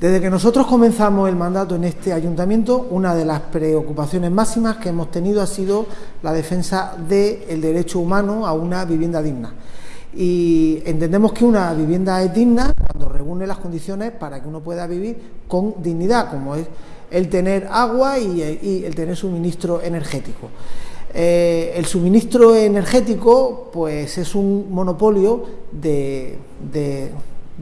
Desde que nosotros comenzamos el mandato en este ayuntamiento, una de las preocupaciones máximas que hemos tenido ha sido la defensa del derecho humano a una vivienda digna. Y entendemos que una vivienda es digna cuando reúne las condiciones para que uno pueda vivir con dignidad, como es el tener agua y, el tener suministro energético. Eh, el suministro energético, pues es un monopolio de, de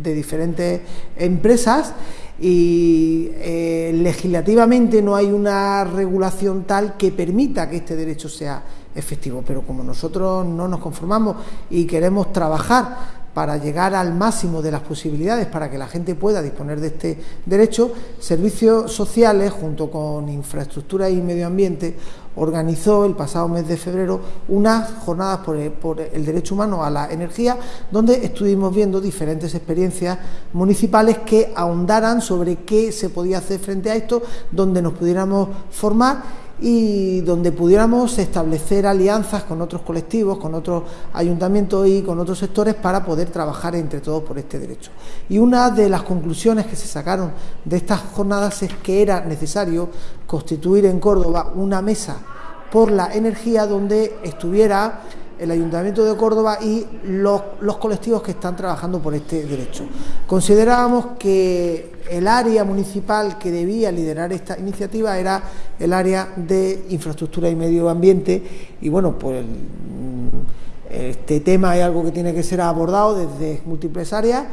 diferentes empresas y eh, legislativamente no hay una regulación tal que permita que este derecho sea efectivo. Pero como nosotros no nos conformamos y queremos trabajar para llegar al máximo de las posibilidades para que la gente pueda disponer de este derecho, Servicios Sociales, junto con Infraestructura y Medio Ambiente, organizó el pasado mes de febrero unas jornadas por el, derecho humano a la energía, donde estuvimos viendo diferentes experiencias municipales que ahondaran sobre qué se podía hacer frente a esto, donde nos pudiéramos formar y donde pudiéramos establecer alianzas con otros colectivos, con otros ayuntamientos y con otros sectores para poder trabajar entre todos por este derecho. Y una de las conclusiones que se sacaron de estas jornadas es que era necesario constituir en Córdoba una mesa por la energía donde estuviera el Ayuntamiento de Córdoba y los, colectivos que están trabajando por este derecho. Considerábamos que el área municipal que debía liderar esta iniciativa era el área de infraestructura y medio ambiente y bueno, pues mm, este tema es algo que tiene que ser abordado desde múltiples áreas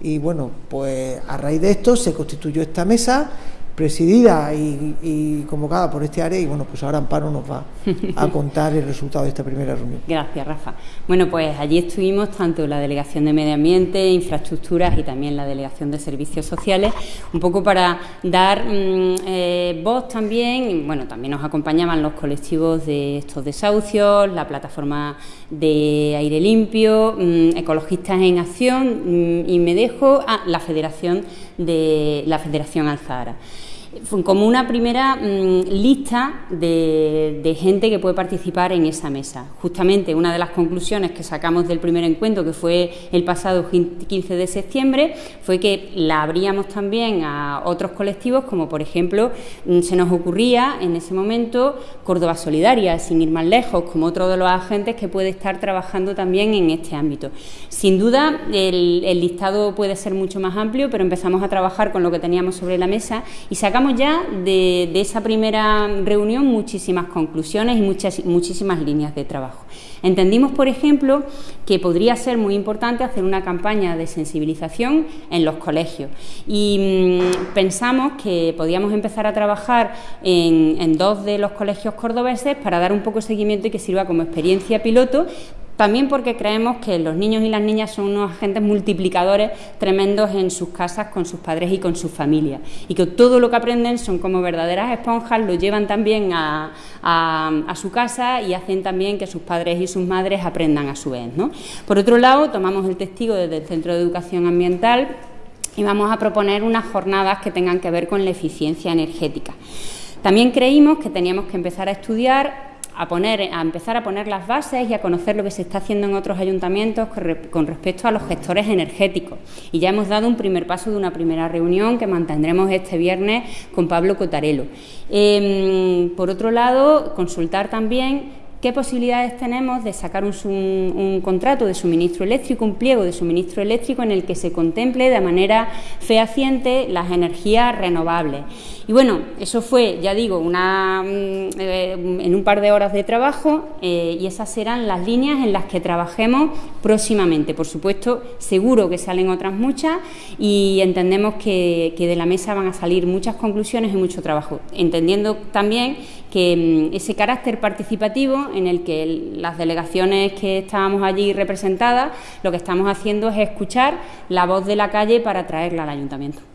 y bueno, pues a raíz de esto se constituyó esta mesa presidida y, convocada por este área y bueno, pues ahora Amparo nos va a contar el resultado de esta primera reunión. Gracias, Rafa. Bueno, pues allí estuvimos tanto la Delegación de Medio Ambiente, Infraestructuras y también la Delegación de Servicios Sociales, un poco para dar mm, eh, voz también, bueno, también nos acompañaban los colectivos de estos desahucios, la plataforma de aire limpio, mm, ecologistas en acción mm, y me dejo a la Federación de la Federación Como una primera mm, lista de, gente que puede participar en esa mesa. Justamente una de las conclusiones que sacamos del primer encuentro, que fue el pasado 15 de septiembre, fue que la abríamos también a otros colectivos, como por ejemplo mm, se nos ocurría en ese momento Córdoba Solidaria, sin ir más lejos, como otro de los agentes que puede estar trabajando también en este ámbito. Sin duda, el listado puede ser mucho más amplio, pero empezamos a trabajar con lo que teníamos sobre la mesa y sacamos ya de, esa primera reunión muchísimas conclusiones y muchísimas líneas de trabajo. Entendimos, por ejemplo, que podría ser muy importante hacer una campaña de sensibilización en los colegios y mm, pensamos que podíamos empezar a trabajar en, en dos de los colegios cordobeses para dar un poco de seguimiento y que sirva como experiencia piloto también porque creemos que los niños y las niñas son unos agentes multiplicadores tremendos en sus casas, con sus padres y con sus familias. Y que todo lo que aprenden son como verdaderas esponjas, lo llevan también a, su casa y hacen también que sus padres y sus madres aprendan a su vez. Por otro lado, tomamos el testigo desde el Centro de Educación Ambiental y vamos a proponer unas jornadas que tengan que ver con la eficiencia energética. También creímos que teníamos que empezar a estudiar a, poner, a empezar a poner las bases y a conocer lo que se está haciendo en otros ayuntamientos con respecto a los gestores energéticos. Y ya hemos dado un primer paso de una primera reunión que mantendremos este viernes con Pablo Cotarelo. Em, por otro lado, consultar también ¿Qué posibilidades tenemos de sacar un, contrato de suministro eléctrico, un pliego de suministro eléctrico en el que se contemple de manera fehaciente las energías renovables? Y bueno, eso fue, ya digo, una, mm, eh, en un par de horas de trabajo eh, y esas serán las líneas en las que trabajemos próximamente. Por supuesto, seguro que salen otras muchas y entendemos que, que de la mesa van a salir muchas conclusiones y mucho trabajo, entendiendo también que mm, ese carácter participativo en el que las delegaciones que estábamos allí representadas, lo que estamos haciendo es escuchar la voz de la calle para traerla al ayuntamiento.